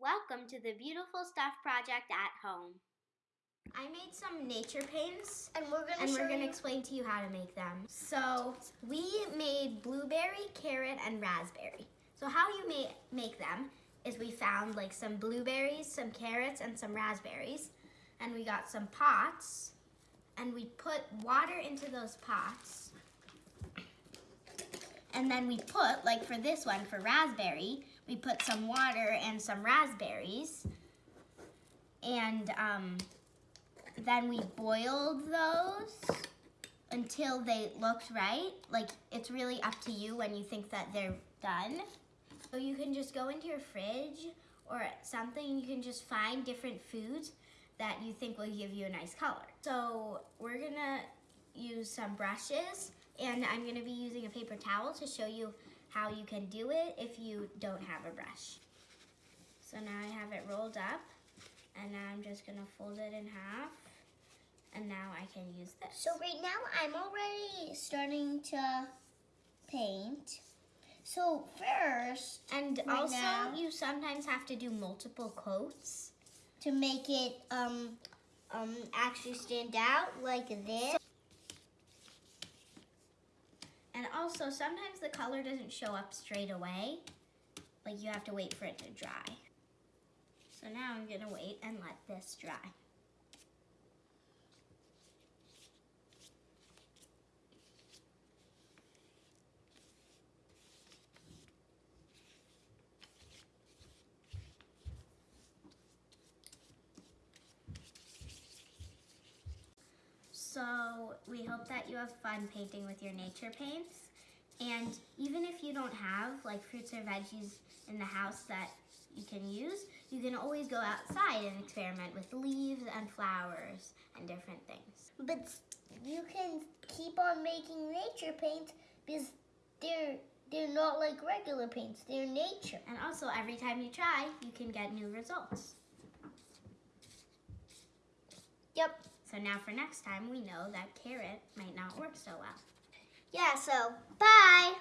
Welcome to the Beautiful Stuff Project at Home. I made some nature paints And we're gonna and we're gonna you- explain to you how to make them. So we made blueberry, carrot, and raspberry. So how you make make them is we found like some blueberries, some carrots, and some raspberries, and we got some pots, and we put water into those pots, and then we put like for this one for raspberry, we put some water and some raspberries, and um, then we boiled those until they looked right. Like it's really up to you when you think that they're done. So you can just go into your fridge or something, you can just find different foods that you think will give you a nice color. So we're gonna use some brushes and I'm gonna be using a paper towel to show you how you can do it if you don't have a brush. So now I have it rolled up and now I'm just gonna fold it in half and now I can use this. So right now I'm already starting to paint. So first, and right also now- you sometimes have to do multiple coats. to make it um um actually stand out like this. And also sometimes the color doesn't show up straight away. Like you have to wait for it to dry. So now I'm gonna wait and let this dry. So we hope that you have fun painting with your nature paints. And even if you don't have like fruits or veggies in the house that you can use, you can always go outside and experiment with leaves and flowers and different things. But you can keep on making nature paints because they're they're not like regular paints. They're nature. And also every time you try, you can get new results. Yep. So now for next time, we know that carrot might not work so well. Yeah, so bye.